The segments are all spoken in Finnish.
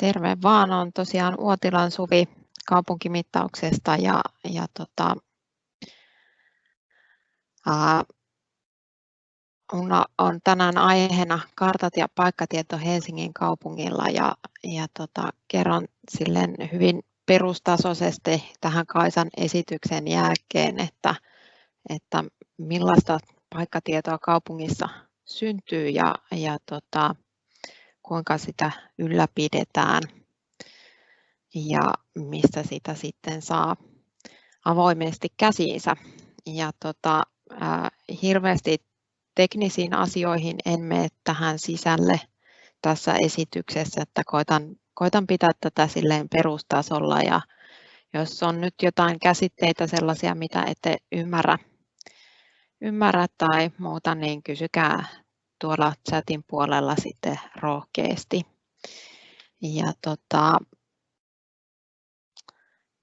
Terve vaan, on tosiaan Uotilan Suvi kaupunkimittauksesta ja, ja tota, ää, on tänään aiheena kartat ja paikkatieto Helsingin kaupungilla ja, ja tota, kerron silleen hyvin perustasoisesti tähän Kaisan esityksen jälkeen, että, että millaista paikkatietoa kaupungissa syntyy ja, ja tota, kuinka sitä ylläpidetään ja mistä sitä sitten saa avoimesti käsiinsä. Ja tota, äh, hirveästi teknisiin asioihin en mene tähän sisälle tässä esityksessä, että koitan, koitan pitää tätä silleen perustasolla ja jos on nyt jotain käsitteitä sellaisia, mitä ette ymmärrä, ymmärrä tai muuta, niin kysykää tuolla chatin puolella sitten rohkeasti. Ja tota,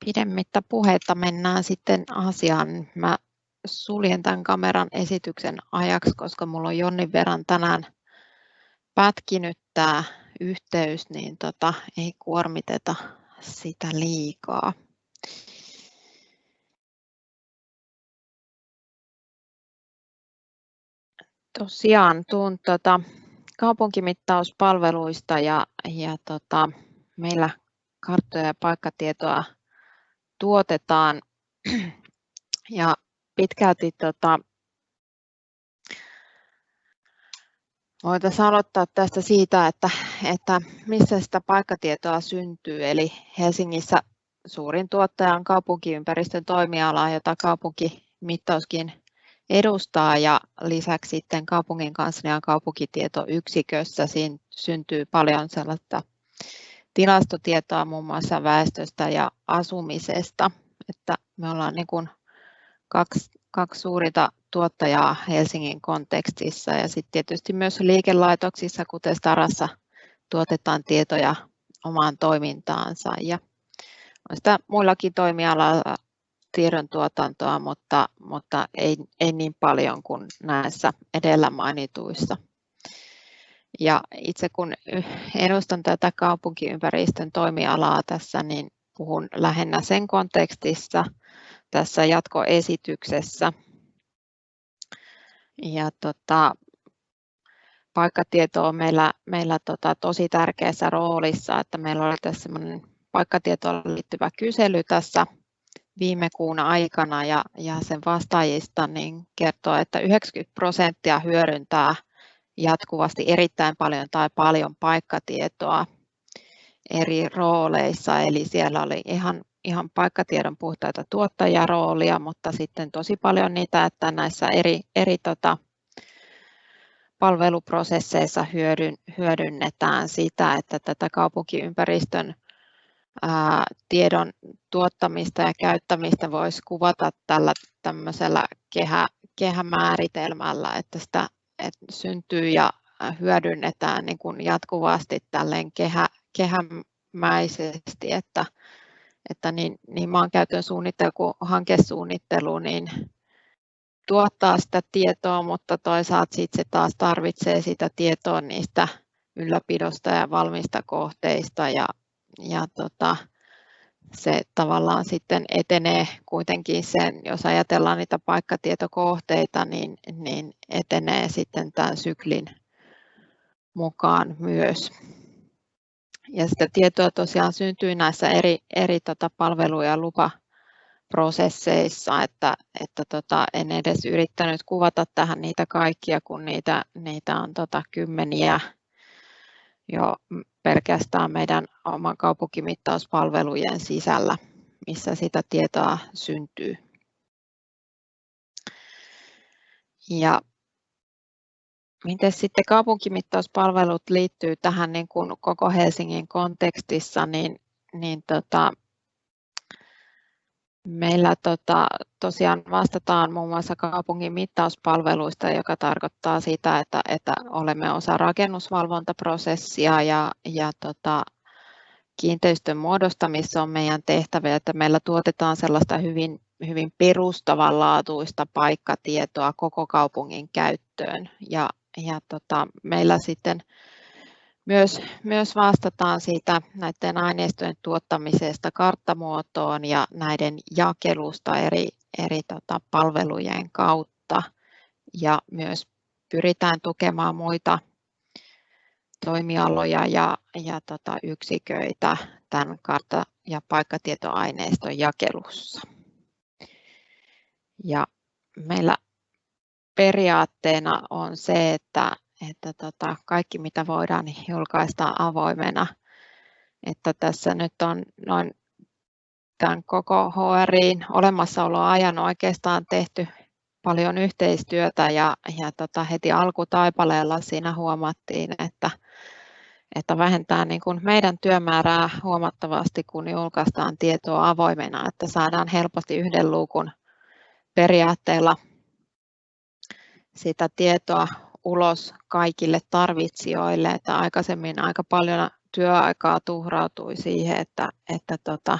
pidemmittä puhetta mennään sitten asiaan. Mä suljen tämän kameran esityksen ajaksi, koska mulla on jonnin verran tänään pätkinyt tämä yhteys, niin tota, ei kuormiteta sitä liikaa. Tosiaan tuun tota, kaupunkimittauspalveluista ja, ja tota, meillä karttoja ja paikkatietoa tuotetaan ja pitkälti tota, voitaisiin aloittaa tästä siitä, että, että missä sitä paikkatietoa syntyy. Eli Helsingissä suurin tuottaja on kaupunkiympäristön toimiala, jota kaupunkimittauskin edustaa ja lisäksi sitten kaupungin kanslian kaupunkitietoyksikössä siinä syntyy paljon sellaista tilastotietoa muun muassa väestöstä ja asumisesta, että me ollaan niin kuin kaksi, kaksi suurinta tuottajaa Helsingin kontekstissa ja sitten tietysti myös liikelaitoksissa, kuten Starassa, tuotetaan tietoja omaan toimintaansa. Ja on sitä muillakin toimialoilla tiedon tuotantoa, mutta, mutta ei, ei niin paljon kuin näissä edellä mainituissa. Ja itse kun edustan tätä kaupunkiympäristön toimialaa tässä, niin puhun lähinnä sen kontekstissa tässä jatkoesityksessä. Ja tota, paikkatieto on meillä, meillä tota, tosi tärkeässä roolissa, että meillä oli tässä paikkatietoon liittyvä kysely tässä viime kuun aikana ja, ja sen vastaajista niin kertoo, että 90 prosenttia hyödyntää jatkuvasti erittäin paljon tai paljon paikkatietoa eri rooleissa, eli siellä oli ihan, ihan paikkatiedon puhtaita tuottajaroolia, mutta sitten tosi paljon niitä, että näissä eri, eri tota, palveluprosesseissa hyödyn, hyödynnetään sitä, että tätä kaupunkiympäristön tiedon tuottamista ja käyttämistä voisi kuvata tällä tämmöisellä kehä, kehämääritelmällä, että sitä että syntyy ja hyödynnetään niin kuin jatkuvasti tälleen kehä, kehämäisesti, että, että niin, niin maankäytön suunnittelu kuin hankesuunnittelu niin tuottaa sitä tietoa, mutta toisaalta sit se taas tarvitsee sitä tietoa niistä ylläpidosta ja valmista kohteista ja ja tota, se tavallaan sitten etenee kuitenkin sen, jos ajatellaan niitä paikkatietokohteita, niin, niin etenee sitten tämän syklin mukaan myös. Ja sitä tietoa tosiaan syntyy näissä eri, eri tota palvelu- ja lupaprosesseissa, että, että tota, en edes yrittänyt kuvata tähän niitä kaikkia, kun niitä, niitä on tota kymmeniä jo pelkästään meidän oman kaupunkimittauspalvelujen sisällä, missä sitä tietoa syntyy. Ja miten sitten kaupunkimittauspalvelut liittyy tähän niin kuin koko Helsingin kontekstissa, niin, niin tota, Meillä tota, tosiaan vastataan muun muassa kaupungin mittauspalveluista, joka tarkoittaa sitä, että, että olemme osa rakennusvalvontaprosessia ja, ja tota, kiinteistön muodostamissa on meidän tehtävä, että meillä tuotetaan sellaista hyvin, hyvin perustavanlaatuista paikkatietoa koko kaupungin käyttöön. Ja, ja tota, meillä sitten Myös, myös vastataan siitä näiden aineistojen tuottamisesta karttamuotoon ja näiden jakelusta eri, eri tota, palvelujen kautta. Ja myös pyritään tukemaan muita toimialoja ja, ja tota, yksiköitä tämän kartta- ja paikkatietoaineiston jakelussa. Ja meillä periaatteena on se, että, että tota, kaikki mitä voidaan niin julkaista avoimena. Että tässä nyt on noin tämän koko HRIin olemassaoloajan oikeastaan tehty paljon yhteistyötä ja, ja tota, heti alkutaipaleella siinä huomattiin, että, että vähentää niin kuin meidän työmäärää huomattavasti, kun julkaistaan tietoa avoimena, että saadaan helposti yhden luukun periaatteella sitä tietoa ulos kaikille tarvitsijoille, että aikaisemmin aika paljon työaikaa tuhrautui siihen, että, että tota,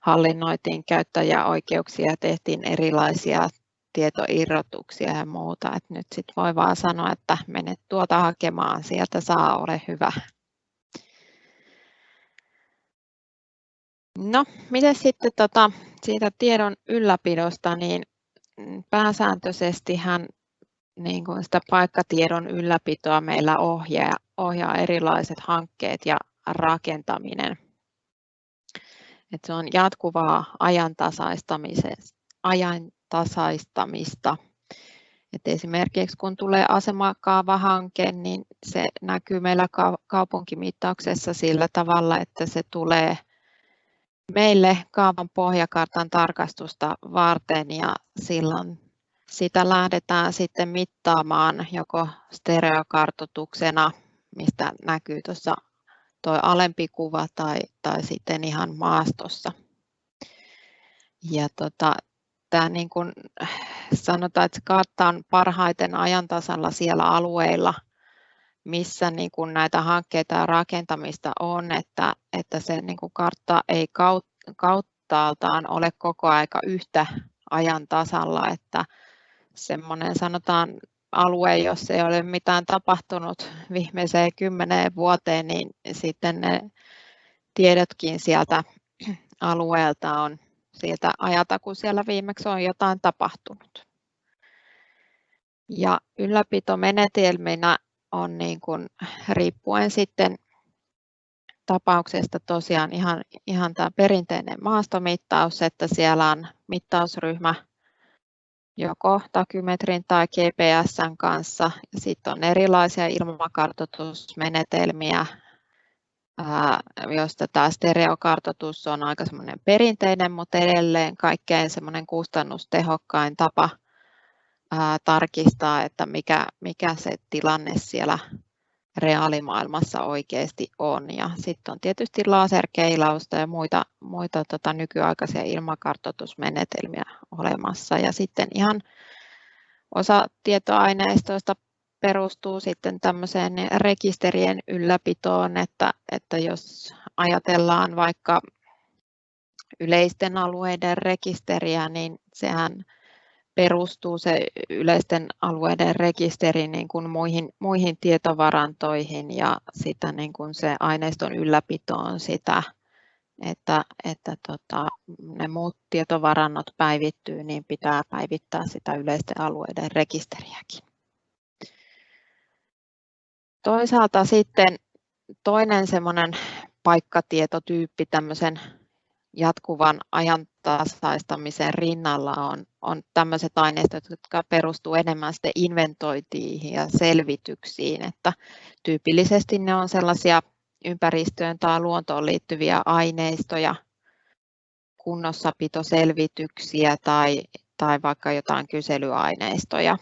hallinnoitiin käyttäjäoikeuksia ja tehtiin erilaisia tietoirrotuksia ja muuta. Et nyt sit voi vaan sanoa, että menet tuota hakemaan, sieltä saa, ole hyvä. No, miten sitten tota, siitä tiedon ylläpidosta, niin pääsääntöisesti hän niin kuin sitä paikkatiedon ylläpitoa meillä ohjaa, ohjaa erilaiset hankkeet ja rakentaminen. Et se on jatkuvaa ajantasaistamista. Et esimerkiksi kun tulee asemakaavahanke, niin se näkyy meillä kaupunkimittauksessa sillä tavalla, että se tulee meille kaavan pohjakartan tarkastusta varten ja silloin sitä lähdetään sitten mittaamaan joko stereokartoituksena, mistä näkyy tuossa tuo alempi kuva tai, tai sitten ihan maastossa. Ja tota, tämä niin kuin sanotaan, että kartta on parhaiten ajantasalla siellä alueilla, missä niin kuin näitä hankkeita ja rakentamista on, että, että se niin kuin kartta ei kauttaaltaan ole koko aika yhtä ajan tasalla, että semmoinen sanotaan alue, jos ei ole mitään tapahtunut viimeiseen kymmeneen vuoteen, niin sitten ne tiedotkin sieltä alueelta on sieltä ajata, kun siellä viimeksi on jotain tapahtunut. Ja ylläpitomenetelminä on niin kuin, riippuen sitten tapauksesta tosiaan ihan, ihan tämä perinteinen maastomittaus, että siellä on mittausryhmä joko takymetrin tai GPSn kanssa. Sitten on erilaisia ilmakartoitusmenetelmiä, joista tämä stereokartoitus on aika semmoinen perinteinen, mutta edelleen kaikkein semmoinen kustannustehokkain tapa tarkistaa, että mikä, mikä se tilanne siellä reaalimaailmassa oikeasti on. Ja sitten on tietysti laserkeilausta ja muita, muita tota, nykyaikaisia ilmakartoitusmenetelmiä olemassa. Ja sitten ihan osa tietoaineistoista perustuu sitten tämmöiseen rekisterien ylläpitoon, että, että jos ajatellaan vaikka yleisten alueiden rekisteriä, niin sehän perustuu se yleisten alueiden rekisteri niin kuin muihin, muihin tietovarantoihin ja sitä niin kuin se aineiston ylläpito on sitä, että, että tota, ne muut tietovarannot päivittyy, niin pitää päivittää sitä yleisten alueiden rekisteriäkin. Toisaalta sitten toinen semmoinen paikkatietotyyppi tämmöisen jatkuvan ajantasaistamisen rinnalla on, on tämmöiset aineistot, jotka perustuu enemmän sitten inventointiin ja selvityksiin, että tyypillisesti ne on sellaisia ympäristöön tai luontoon liittyviä aineistoja, kunnossapitoselvityksiä tai, tai vaikka jotain kyselyaineistoja.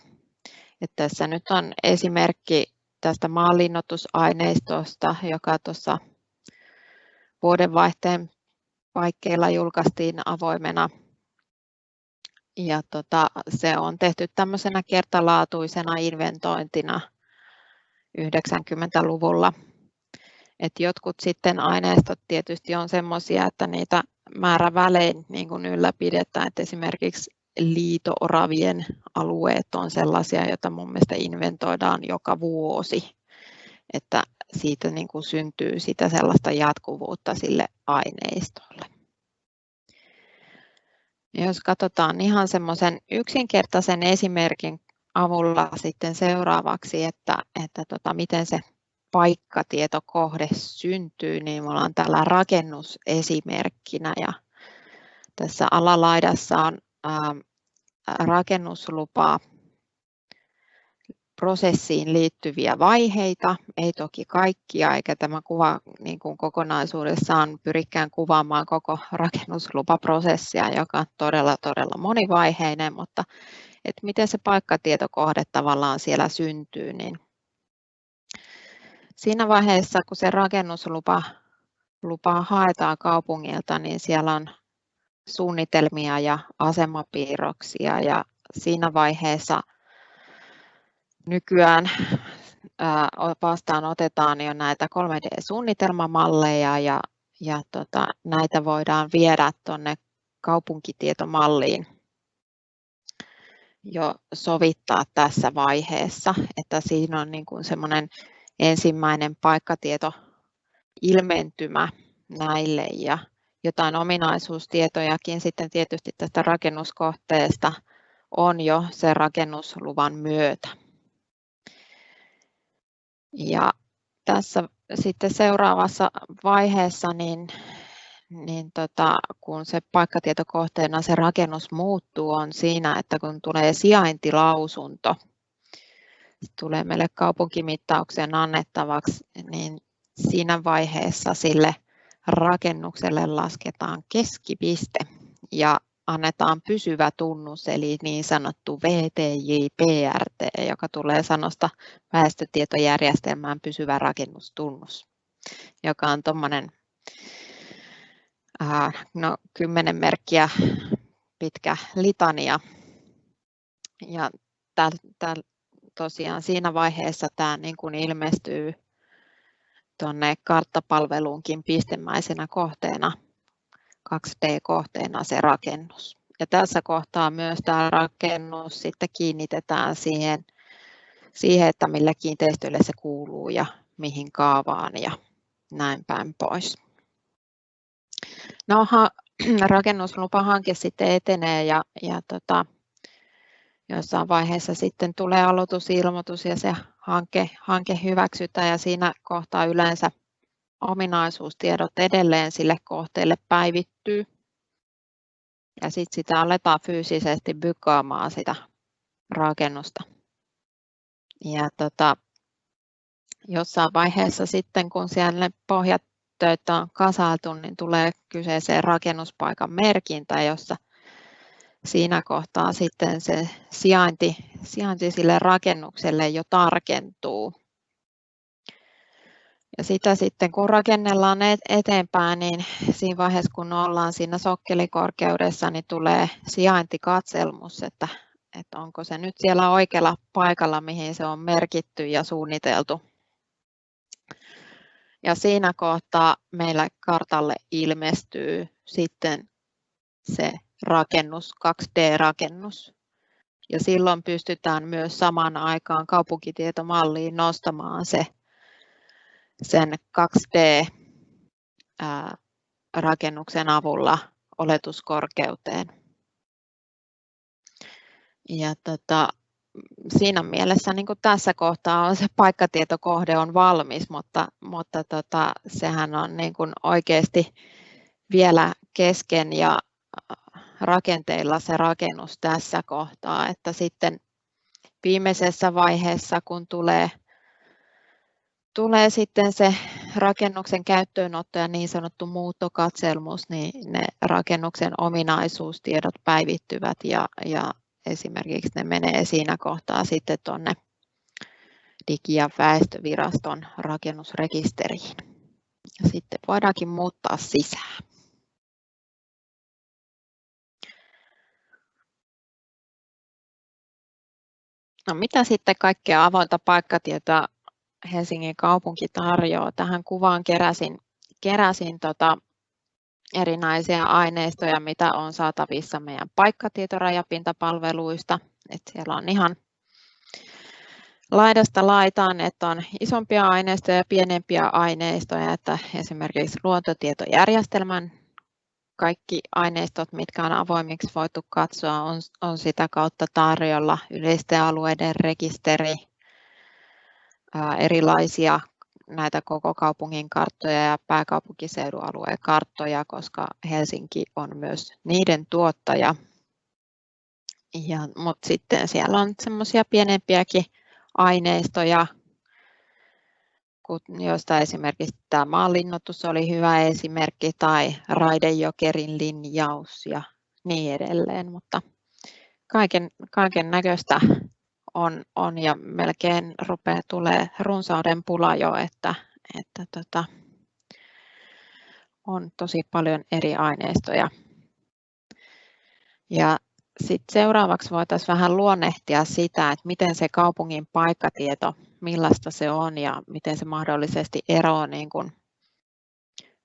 että tässä nyt on esimerkki tästä maanlinnoitusaineistosta, joka tuossa vuodenvaihteen paikkeilla julkaistiin avoimena. Ja tota, se on tehty tämmöisenä kertalaatuisena inventointina 90-luvulla. Et jotkut sitten aineistot tietysti on sellaisia, että niitä määrävälein niin kuin ylläpidetään, että esimerkiksi liitooravien alueet on sellaisia, joita mun mielestä inventoidaan joka vuosi. Että siitä niin kuin syntyy sitä sellaista jatkuvuutta sille aineistolle. Jos katsotaan ihan semmoisen yksinkertaisen esimerkin avulla sitten seuraavaksi, että, että tota, miten se paikkatietokohde syntyy, niin me ollaan täällä rakennusesimerkkinä ja tässä alalaidassa on ää, rakennuslupa prosessiin liittyviä vaiheita, ei toki kaikkia, eikä tämä kuva niin kuin kokonaisuudessaan pyrikään kuvaamaan koko rakennuslupaprosessia, joka on todella, todella monivaiheinen, mutta että miten se paikkatietokohde tavallaan siellä syntyy, niin siinä vaiheessa, kun se rakennuslupa lupa haetaan kaupungilta, niin siellä on suunnitelmia ja asemapiirroksia ja siinä vaiheessa nykyään vastaan otetaan jo näitä 3D-suunnitelmamalleja ja, ja tota, näitä voidaan viedä tuonne kaupunkitietomalliin jo sovittaa tässä vaiheessa, että siinä on niin kuin semmoinen ensimmäinen paikkatieto ilmentymä näille ja jotain ominaisuustietojakin sitten tietysti tästä rakennuskohteesta on jo sen rakennusluvan myötä. Ja tässä sitten seuraavassa vaiheessa, niin, niin tota, kun se paikkatietokohteena se rakennus muuttuu, on siinä, että kun tulee sijaintilausunto, tulee meille kaupunkimittauksen annettavaksi, niin siinä vaiheessa sille rakennukselle lasketaan keskipiste. Ja annetaan pysyvä tunnus, eli niin sanottu VTJ-PRT, joka tulee sanosta väestötietojärjestelmään pysyvä rakennustunnus, joka on tuommoinen no, kymmenen merkkiä pitkä litania. Ja täl, täl, tosiaan siinä vaiheessa tämä niin kuin ilmestyy tuonne karttapalveluunkin pistemäisenä kohteena 2D-kohteena se rakennus. Ja tässä kohtaa myös tämä rakennus sitten kiinnitetään siihen, siihen, että millä kiinteistöille se kuuluu ja mihin kaavaan ja näin päin pois. No, rakennuslupahanke sitten etenee ja, ja tota, jossain vaiheessa sitten tulee aloitusilmoitus ja se hanke, hanke hyväksytään ja siinä kohtaa yleensä ominaisuustiedot edelleen sille kohteelle päivittyy. Ja sitten sitä aletaan fyysisesti bykaamaan sitä rakennusta. Ja tota, jossain vaiheessa sitten, kun siellä pohjatöitä on kasailtu, niin tulee kyseeseen rakennuspaikan merkintä, jossa siinä kohtaa sitten se sijainti, sijainti sille rakennukselle jo tarkentuu. Ja sitä sitten kun rakennellaan eteenpäin, niin siinä vaiheessa kun ollaan siinä sokkelikorkeudessa, niin tulee sijaintikatselmus, että, että onko se nyt siellä oikealla paikalla, mihin se on merkitty ja suunniteltu. Ja siinä kohtaa meillä kartalle ilmestyy sitten se rakennus, 2D-rakennus. Ja silloin pystytään myös samaan aikaan kaupunkitietomalliin nostamaan se sen 2D-rakennuksen avulla oletuskorkeuteen. Ja tota, siinä mielessä niin kuin tässä kohtaa on se paikkatietokohde on valmis, mutta, mutta tota, sehän on niin kuin oikeasti vielä kesken ja rakenteilla se rakennus tässä kohtaa, että sitten viimeisessä vaiheessa, kun tulee tulee sitten se rakennuksen käyttöönotto ja niin sanottu muuttokatselmus, niin ne rakennuksen ominaisuustiedot päivittyvät ja, ja esimerkiksi ne menee siinä kohtaa sitten tuonne Digi- ja väestöviraston rakennusrekisteriin. Ja sitten voidaankin muuttaa sisään. No mitä sitten kaikkea avointa paikkatietoa Helsingin kaupunki tarjoaa. Tähän kuvaan keräsin, keräsin tota erinäisiä aineistoja, mitä on saatavissa meidän paikkatietorajapintapalveluista. Et siellä on ihan laidasta laitaan, että on isompia aineistoja ja pienempiä aineistoja, että esimerkiksi luontotietojärjestelmän kaikki aineistot, mitkä on avoimiksi voitu katsoa, on, on sitä kautta tarjolla yleisten alueiden rekisteri, erilaisia näitä koko kaupungin karttoja ja pääkaupunkiseudun alueen karttoja, koska Helsinki on myös niiden tuottaja. Ja, mutta sitten siellä on semmoisia pienempiäkin aineistoja, joista esimerkiksi tämä maanlinnoitus oli hyvä esimerkki tai raidejokerin linjaus ja niin edelleen, mutta kaiken, kaiken näköistä on, on ja melkein rupeaa tulee runsauden pula jo, että, että tota, on tosi paljon eri aineistoja. Ja sitten seuraavaksi voitaisiin vähän luonnehtia sitä, että miten se kaupungin paikkatieto, millaista se on ja miten se mahdollisesti eroaa niin kuin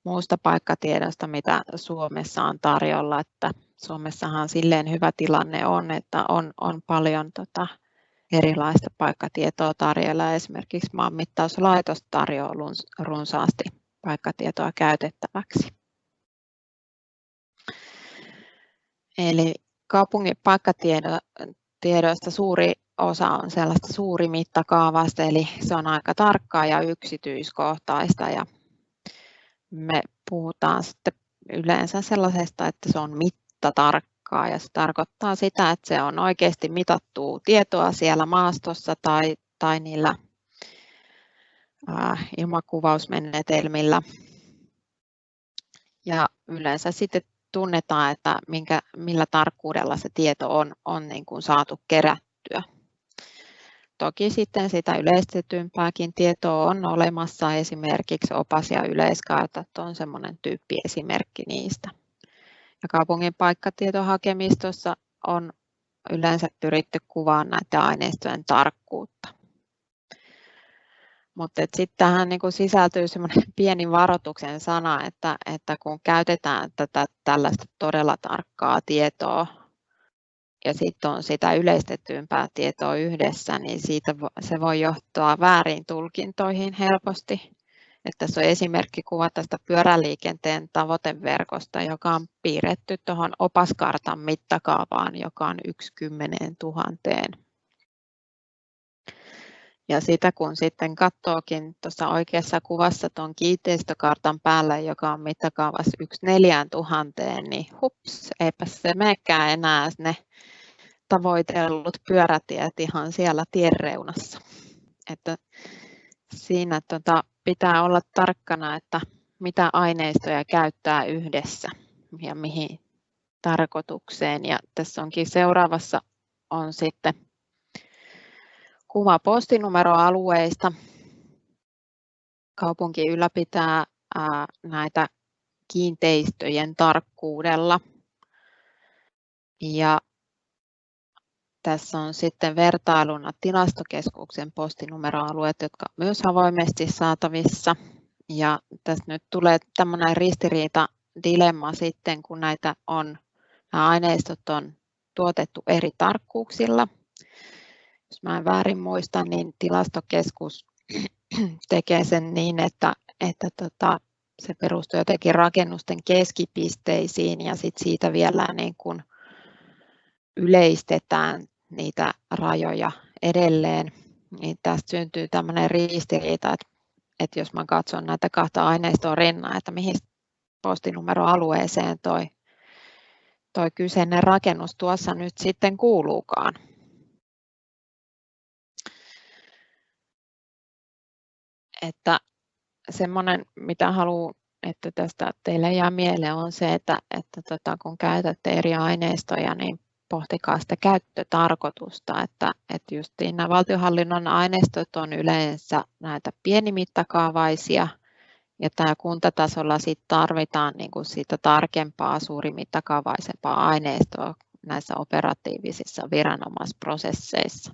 muusta paikkatiedosta, mitä Suomessa on tarjolla. Että Suomessahan silleen hyvä tilanne on, että on, on paljon tota, erilaista paikkatietoa tarjolla. Esimerkiksi maanmittauslaitos tarjoaa runsaasti paikkatietoa käytettäväksi. Eli kaupungin paikkatiedoista suuri osa on sellaista suuri mittakaavasta, eli se on aika tarkkaa ja yksityiskohtaista. Ja me puhutaan sitten yleensä sellaisesta, että se on mittatarkkaa ja se tarkoittaa sitä, että se on oikeasti mitattu tietoa siellä maastossa tai, tai niillä ilmakuvausmenetelmillä. Ja yleensä sitten tunnetaan, että minkä, millä tarkkuudella se tieto on, on niin kuin saatu kerättyä. Toki sitten sitä yleistetympääkin tietoa on olemassa, esimerkiksi opas- ja yleiskartat on semmoinen tyyppiesimerkki niistä. Ja kaupungin paikkatietohakemistossa on yleensä pyritty kuvaamaan näiden aineistojen tarkkuutta. Mutta sitten tähän niin sisältyy semmoinen pieni varoituksen sana, että, että kun käytetään tätä tällaista todella tarkkaa tietoa ja sitten on sitä yleistetympää tietoa yhdessä, niin siitä se voi johtaa väärin tulkintoihin helposti. Että tässä on esimerkki kuva tästä pyöräliikenteen tavoiteverkosta, joka on piirretty tuohon opaskartan mittakaavaan, joka on yksi kymmeneen tuhanteen ja sitä kun sitten katsookin tuossa oikeassa kuvassa tuon kiinteistökartan päällä, joka on mittakaavassa 1 4000, niin hups, eipä se menekään enää ne tavoitellut pyörätiet ihan siellä tien reunassa. Että siinä tota, pitää olla tarkkana, että mitä aineistoja käyttää yhdessä ja mihin tarkoitukseen. Ja tässä onkin seuraavassa on sitten kuva postinumeroalueista. Kaupunki ylläpitää näitä kiinteistöjen tarkkuudella. Ja tässä on sitten vertailuna tilastokeskuksen postinumeroalueet, jotka on myös avoimesti saatavissa. Ja tässä nyt tulee tämmöinen ristiriita dilemma sitten, kun näitä on, nämä aineistot on tuotettu eri tarkkuuksilla jos mä en väärin muista, niin tilastokeskus tekee sen niin, että, että tota, se perustuu jotenkin rakennusten keskipisteisiin ja sit siitä vielä niin kuin yleistetään niitä rajoja edelleen. Niin tästä syntyy tämmöinen ristiriita, että, että jos mä katson näitä kahta aineistoa rinnaa, että mihin postinumeroalueeseen toi, toi kyseinen rakennus tuossa nyt sitten kuuluukaan. että semmoinen, mitä haluan, että tästä teille jää mieleen, on se, että, että tota, kun käytätte eri aineistoja, niin pohtikaa sitä käyttötarkoitusta, että, että justiin nämä valtionhallinnon aineistot on yleensä näitä pienimittakaavaisia, ja tämä kuntatasolla sit tarvitaan niin kuin siitä tarkempaa, suurimittakaavaisempaa aineistoa näissä operatiivisissa viranomaisprosesseissa.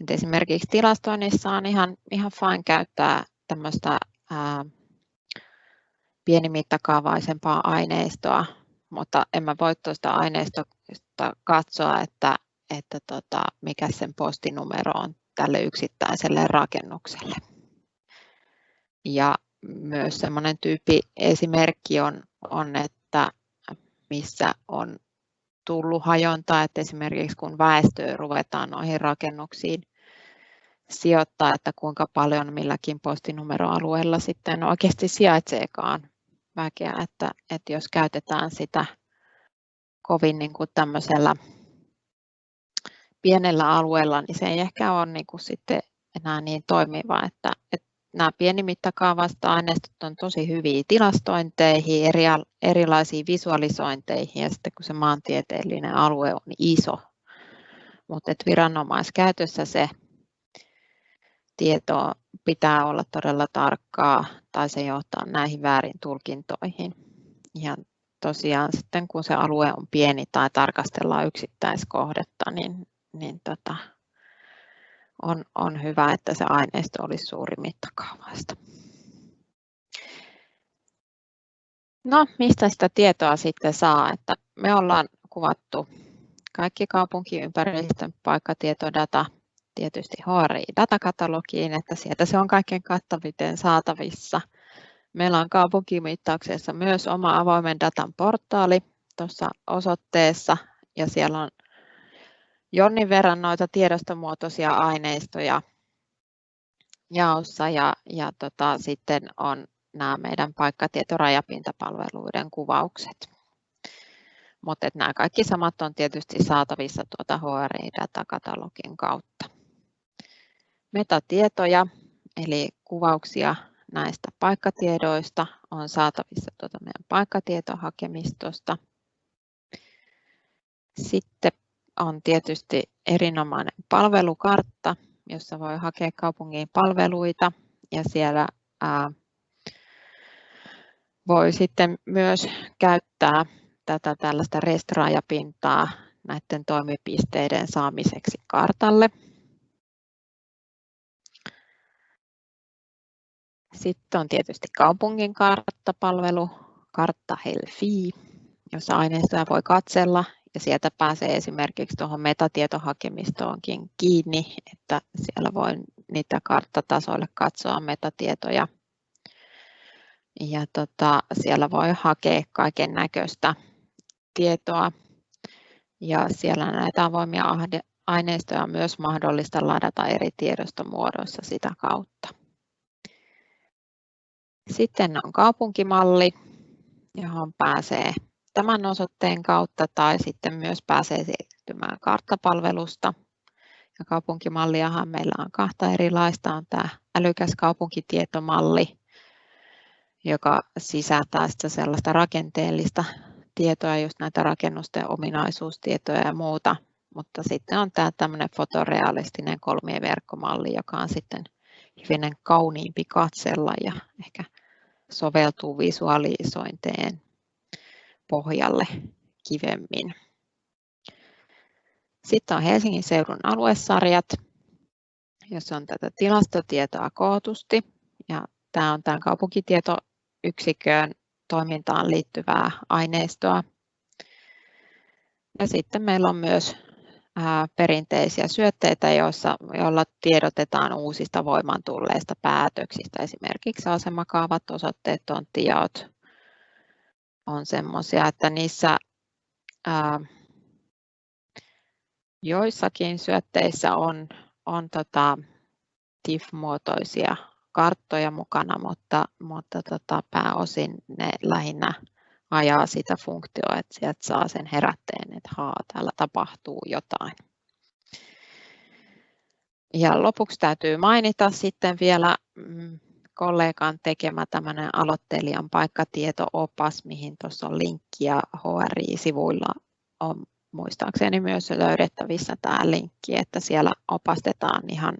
Et esimerkiksi tilastoinnissa on ihan, ihan fine käyttää tämmöistä pienimittakaavaisempaa aineistoa, mutta en mä voi tuosta aineistosta katsoa, että, että tota, mikä sen postinumero on tälle yksittäiselle rakennukselle. Ja myös semmoinen tyyppi esimerkki on, on, että missä on tullut hajontaa, että esimerkiksi kun väestöä ruvetaan noihin rakennuksiin sijoittaa, että kuinka paljon milläkin postinumeroalueella sitten oikeasti sijaitseekaan väkeä, että, että jos käytetään sitä kovin niin kuin tämmöisellä pienellä alueella, niin se ei ehkä ole niin kuin sitten enää niin toimiva, että, että nämä pienimittakaavasta aineistot on tosi hyviä tilastointeihin, eri, erilaisiin visualisointeihin ja sitten kun se maantieteellinen alue on iso, mutta viranomaiskäytössä se tieto pitää olla todella tarkkaa tai se johtaa näihin väärin tulkintoihin. Ja tosiaan sitten kun se alue on pieni tai tarkastellaan yksittäiskohdetta, niin, niin tota, on, on hyvä, että se aineisto olisi suuri mittakaavaista. No, mistä sitä tietoa sitten saa? Että me ollaan kuvattu kaikki kaupunkiympäristön paikkatietodata tietysti HRI-datakatalogiin, että sieltä se on kaikkein kattaviten saatavissa. Meillä on kaupunkimittauksessa myös oma avoimen datan portaali tuossa osoitteessa ja siellä on jonnin verran noita tiedostomuotoisia aineistoja jaossa ja, ja tota, sitten on nämä meidän paikkatietorajapintapalveluiden kuvaukset. Mutta nämä kaikki samat on tietysti saatavissa tuota HRI-datakatalogin kautta. Metatietoja, eli kuvauksia näistä paikkatiedoista on saatavissa tuota meidän paikkatietohakemistosta. Sitten on tietysti erinomainen palvelukartta, jossa voi hakea kaupungin palveluita ja siellä ää, voi sitten myös käyttää tätä tällaista restraajapintaa näiden toimipisteiden saamiseksi kartalle. Sitten on tietysti kaupungin karttapalvelu, Kartta Helfi, jossa aineistoja voi katsella ja sieltä pääsee esimerkiksi tuohon metatietohakemistoonkin kiinni, että siellä voi niitä karttatasoille katsoa metatietoja. Ja tota, siellä voi hakea kaiken näköistä tietoa ja siellä näitä avoimia aineistoja on myös mahdollista ladata eri tiedostomuodoissa sitä kautta. Sitten on kaupunkimalli, johon pääsee tämän osoitteen kautta tai sitten myös pääsee siirtymään karttapalvelusta. Ja kaupunkimalliahan meillä on kahta erilaista. On tämä älykäs kaupunkitietomalli, joka sisältää sitä sellaista rakenteellista tietoa, just näitä rakennusten ominaisuustietoja ja muuta. Mutta sitten on tämä tämmöinen fotorealistinen kolmien verkkomalli, joka on sitten hivenen kauniimpi katsella ja ehkä soveltuu visualisointeen pohjalle kivemmin. Sitten on Helsingin seudun aluesarjat, jossa on tätä tilastotietoa kootusti. Ja tämä on tämän kaupunkitietoyksikön toimintaan liittyvää aineistoa. Ja sitten meillä on myös perinteisiä syötteitä, joissa, joilla tiedotetaan uusista voimaan tulleista päätöksistä. Esimerkiksi asemakaavat, osoitteet, tonttijaot, on semmoisia, että niissä ää, joissakin syötteissä on, on tota TIFF-muotoisia karttoja mukana, mutta, mutta tota, pääosin ne lähinnä ajaa sitä funktioa, että sieltä saa sen herätteen, että haa, täällä tapahtuu jotain. Ja lopuksi täytyy mainita sitten vielä mm, kollegan tekemä tämmöinen aloittelijan paikkatieto-opas, mihin tuossa on linkki ja HRI-sivuilla on muistaakseni myös löydettävissä tämä linkki, että siellä opastetaan ihan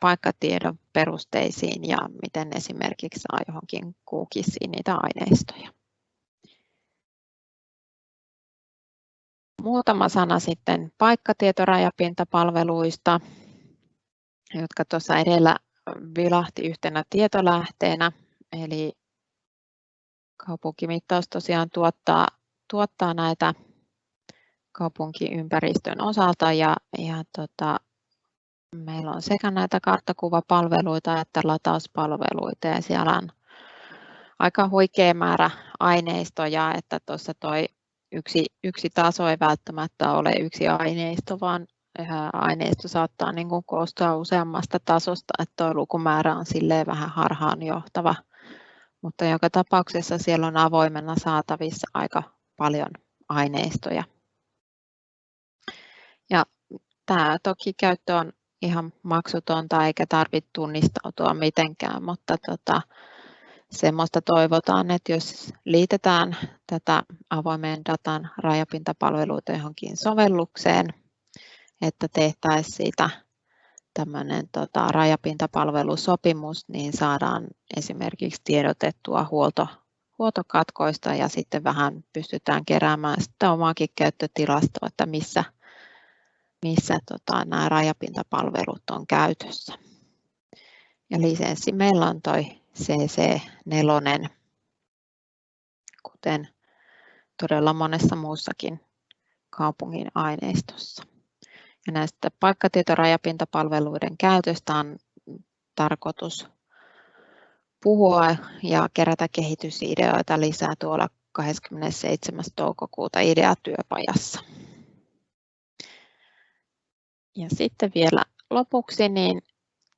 paikkatiedon perusteisiin ja miten esimerkiksi saa johonkin kuukisiin niitä aineistoja. Muutama sana sitten paikkatietorajapintapalveluista, jotka tuossa edellä vilahti yhtenä tietolähteenä, eli kaupunkimittaus tosiaan tuottaa, tuottaa näitä kaupunkiympäristön osalta ja, ja tota, meillä on sekä näitä karttakuvapalveluita että latauspalveluita ja siellä on aika huikea määrä aineistoja, että tuossa toi yksi, yksi taso ei välttämättä ole yksi aineisto, vaan aineisto saattaa niin kuin koostua useammasta tasosta, että tuo lukumäärä on silleen vähän harhaanjohtava. Mutta joka tapauksessa siellä on avoimena saatavissa aika paljon aineistoja. Ja tämä toki käyttö on ihan maksutonta eikä tarvitse tunnistautua mitenkään, mutta tota, semmoista toivotaan, että jos liitetään tätä avoimen datan rajapintapalveluita johonkin sovellukseen, että tehtäisiin siitä tämmöinen tota, rajapintapalvelusopimus, niin saadaan esimerkiksi tiedotettua huolto, huoltokatkoista ja sitten vähän pystytään keräämään sitä omaakin käyttötilastoa, että missä, missä tota, nämä rajapintapalvelut on käytössä. Ja lisenssi meillä on toi CC4, kuten todella monessa muussakin kaupungin aineistossa. Ja näistä paikkatietorajapintapalveluiden käytöstä on tarkoitus puhua ja kerätä kehitysideoita lisää tuolla 27. toukokuuta ideatyöpajassa. Ja sitten vielä lopuksi niin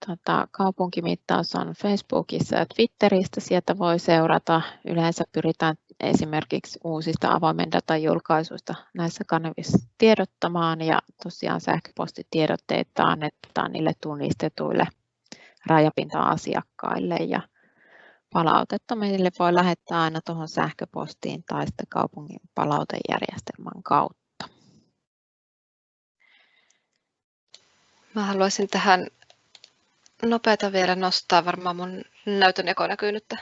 tota, kaupunkimittaus on Facebookissa ja Twitteristä. Sieltä voi seurata. Yleensä pyritään esimerkiksi uusista avoimen datan julkaisuista näissä kanavissa tiedottamaan ja tosiaan sähköpostitiedotteita annetaan niille tunnistetuille rajapinta-asiakkaille ja palautetta meille voi lähettää aina tuohon sähköpostiin tai sitten kaupungin palautejärjestelmän kautta. Mä haluaisin tähän nopeata vielä nostaa. Varmaan mun näytön eko näkyy nyt.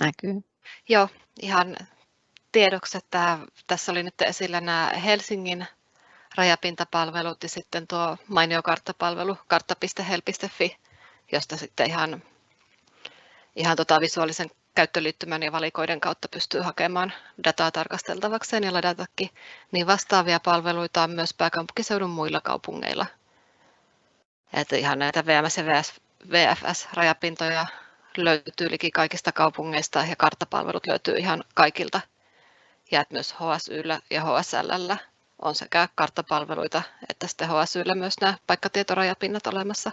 Näkyy. Joo, ihan tiedoksi, että tässä oli nyt esillä nämä Helsingin rajapintapalvelut ja sitten tuo mainio karttapalvelu kartta.hel.fi, josta sitten ihan, ihan tota visuaalisen käyttöliittymän ja valikoiden kautta pystyy hakemaan dataa tarkasteltavakseen ja ladatakin. Niin vastaavia palveluita on myös pääkaupunkiseudun muilla kaupungeilla. Että ihan näitä VMS ja VFS-rajapintoja löytyy liki kaikista kaupungeista ja karttapalvelut löytyy ihan kaikilta. Ja että myös HSYllä ja HSLllä on sekä karttapalveluita että sitten HSYllä myös nämä paikkatietorajapinnat olemassa.